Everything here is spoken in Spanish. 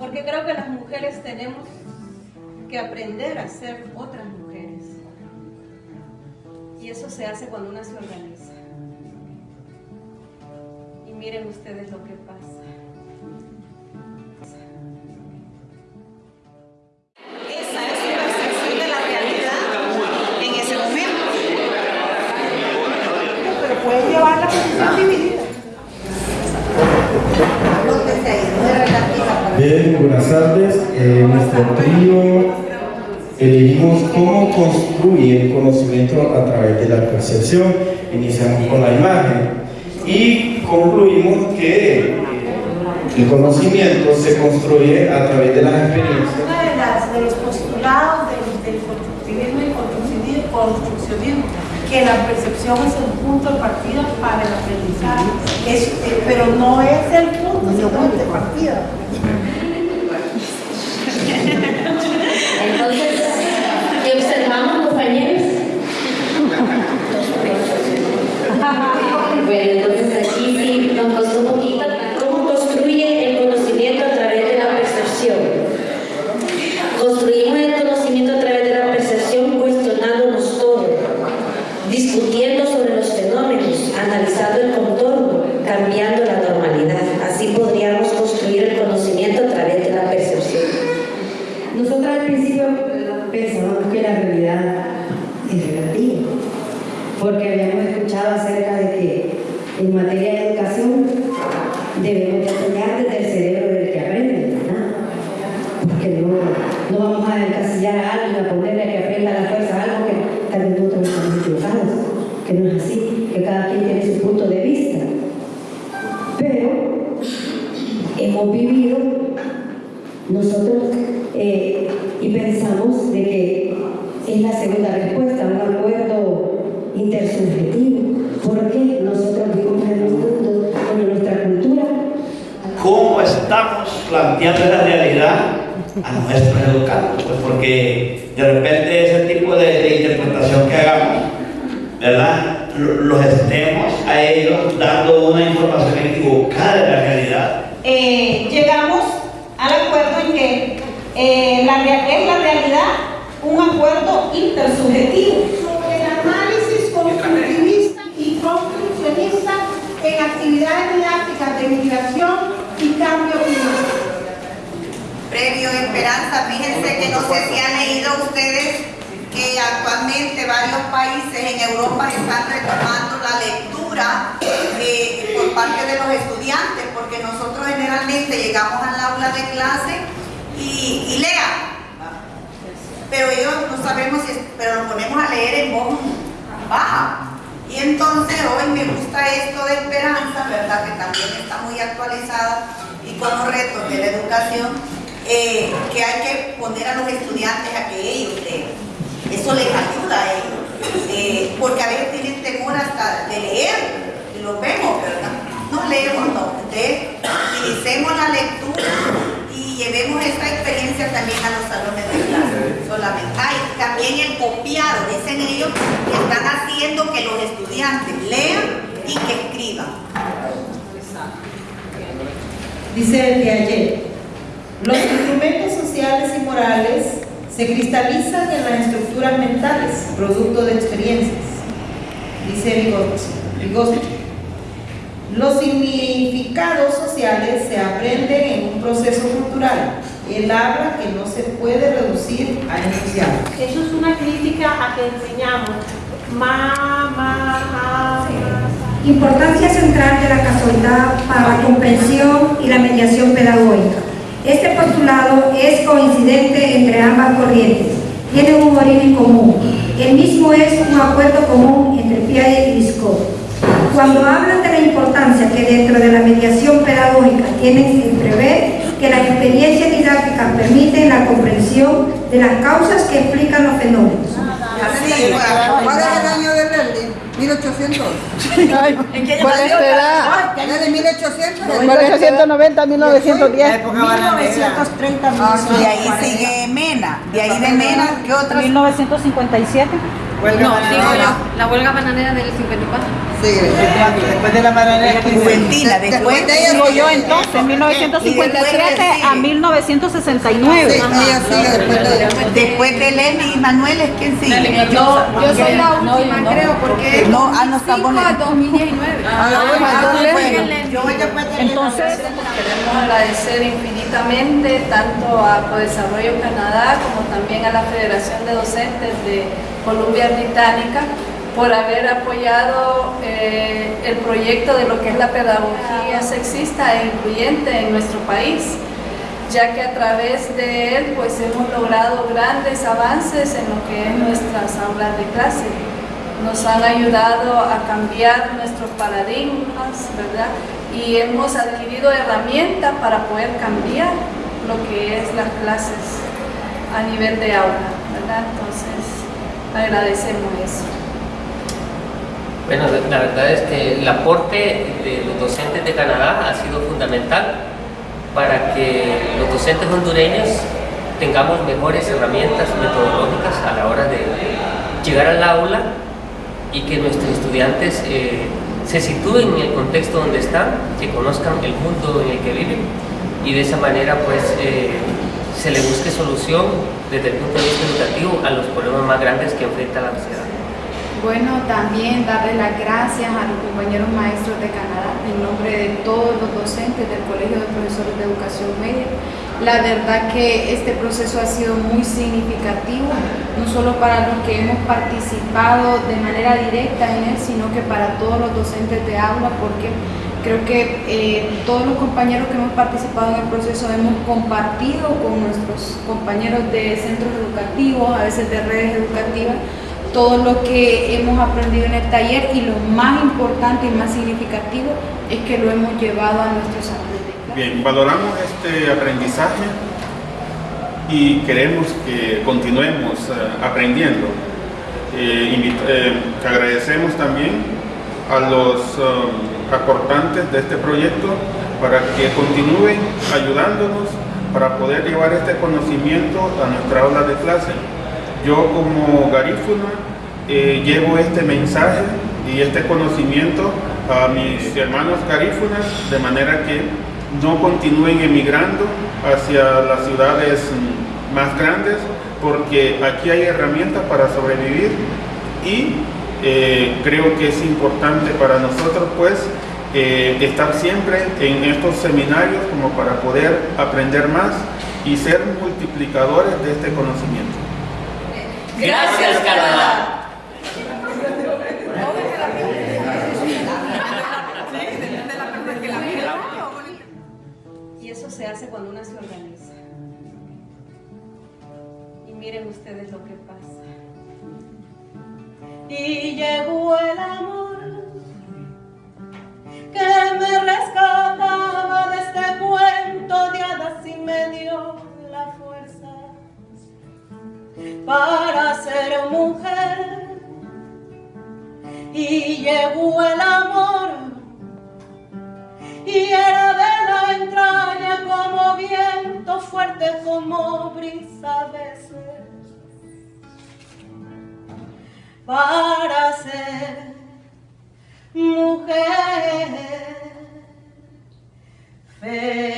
Porque creo que las mujeres tenemos que aprender a ser otras mujeres. Y eso se hace cuando una se organiza. Y miren ustedes lo que pasa. Eh, nuestro trío elegimos cómo construir el conocimiento a través de la percepción. Iniciamos con la imagen y concluimos que el conocimiento se construye a través de las experiencias. Una de, las, de los postulados del, constructivismo y construccionismo, que la percepción es el punto de partida para el aprendizaje, Es, eh, pero no es el punto, sino el de partida. Entonces, ¿qué observamos, compañeros? Bueno, entonces aquí sí nos costó un poquito cómo construye el conocimiento a través de la percepción. Construimos el conocimiento a través de la percepción cuestionándonos todo, discutiendo sobre los fenómenos, analizando el contorno, cambiando la normalidad. Así podríamos construir el conocimiento a través de la percepción. Nosotros al principio pensábamos que la realidad es relativa, porque habíamos escuchado acerca de que en materia hemos vivido nosotros eh, y pensamos de que es la segunda respuesta, un acuerdo intersubjetivo, porque nosotros vivimos en un mundo, en nuestra cultura, cómo estamos planteando la realidad a nuestros educandos, pues porque de repente ese tipo de, de interpretación que hagamos, ¿verdad? Lo- Los estemos a ellos dando una información equivocada de la realidad. Eh, llegamos al acuerdo en que eh, la, es la realidad un acuerdo intersubjetivo. sobre el análisis constructivista y construccionista en actividades didácticas de migración y cambio climático. Previo Esperanza, fíjense que no sé si han leído ustedes que actualmente varios países en Europa están retomando la lectura eh, por parte de los estudiantes, porque nosotros generalmente llegamos al aula de clase y, y lean, pero ellos no sabemos si, es- pero nos ponemos a leer en voz baja. Y entonces hoy me gusta esto de esperanza, ¿verdad? Que también está muy actualizada y con los retos de la educación, eh, que hay que poner a los estudiantes a que ellos lean. Eso les ayuda a ellos, eh, porque a veces tienen temor hasta de leer, y lo vemos, no. Entonces, utilicemos la lectura y llevemos esta experiencia también a los salones de clase. Solamente. Ay, también el copiado, dicen ellos que están haciendo que los estudiantes lean y que escriban. Dice el de ayer, los instrumentos sociales y morales se cristalizan en las estructuras mentales, producto de experiencias. Dice Vygotsky. Los significados sociales se aprenden en un proceso cultural. Él habla que no se puede reducir a enunciado. Eso es una crítica a que enseñamos ma, ma, ma, ma. Importancia central de la casualidad para la comprensión y la mediación pedagógica. Este postulado es coincidente entre ambas corrientes. Tienen un origen común. El mismo es un acuerdo común entre Piaget y Visco. Cuando hablan de la importancia que dentro de la mediación pedagógica tienen en prever que las experiencias didácticas permiten la comprensión de las causas que explican los fenómenos. Así, ¿Cuál es el año de Berlín? 1800. ¿Cuál es edad? Desde 1800. 1890 1910. 1930, de ahí sigue Mena, de ahí de Mena, ¿qué otros? 1957. Huelga No, bananera. sigo yo. La huelga bananera del 54. Sí, Después de la bananera. Juventina, después de ella Sigo yo entonces, 1957 a 1969. Sí, ella sigue después de. Después de Lenny y Manuel es quien sigue. Yo, yo soy la última, creo, porque No, ah, no está 2005 bueno. a 2019. Ah, bueno, entonces, bueno. Yo voy después de Entonces, Queremos agradecer infinitamente tanto a Prodesarrollo Canadá como también a la Federación de Docentes de Columbia Británica por haber apoyado eh, el proyecto de lo que es la pedagogía sexista e incluyente en nuestro país, ya que a través de él pues hemos logrado grandes avances en lo que es nuestras aulas de clase nos han ayudado a cambiar nuestros paradigmas, ¿verdad? Y hemos adquirido herramientas para poder cambiar lo que es las clases a nivel de aula, ¿verdad? Entonces, agradecemos eso. Bueno, la verdad es que el aporte de los docentes de Canadá ha sido fundamental para que los docentes hondureños tengamos mejores herramientas metodológicas a la hora de llegar al aula y que nuestros estudiantes eh, se sitúen en el contexto donde están, que conozcan el mundo en el que viven y de esa manera pues eh, se le busque solución desde el punto de vista educativo a los problemas más grandes que enfrenta la sociedad. Bueno, también darle las gracias a los compañeros maestros de Canadá en nombre de todos los docentes del Colegio de Profesores de Educación Media. La verdad que este proceso ha sido muy significativo, no solo para los que hemos participado de manera directa en él, sino que para todos los docentes de aula, porque creo que eh, todos los compañeros que hemos participado en el proceso hemos compartido con nuestros compañeros de centros educativos, a veces de redes educativas, todo lo que hemos aprendido en el taller y lo más importante y más significativo es que lo hemos llevado a nuestros clase. Bien, valoramos este aprendizaje y queremos que continuemos eh, aprendiendo. Eh, agradecemos también a los um, aportantes de este proyecto para que continúen ayudándonos para poder llevar este conocimiento a nuestra aula de clase. Yo como garífuna eh, llevo este mensaje y este conocimiento a mis hermanos garífunas de manera que no continúen emigrando hacia las ciudades más grandes porque aquí hay herramientas para sobrevivir y eh, creo que es importante para nosotros pues eh, estar siempre en estos seminarios como para poder aprender más y ser multiplicadores de este conocimiento. Gracias, Canadá. Ser mujer. Y llegó el amor y era de la entraña como viento fuerte como brisa de ser para ser mujer feliz.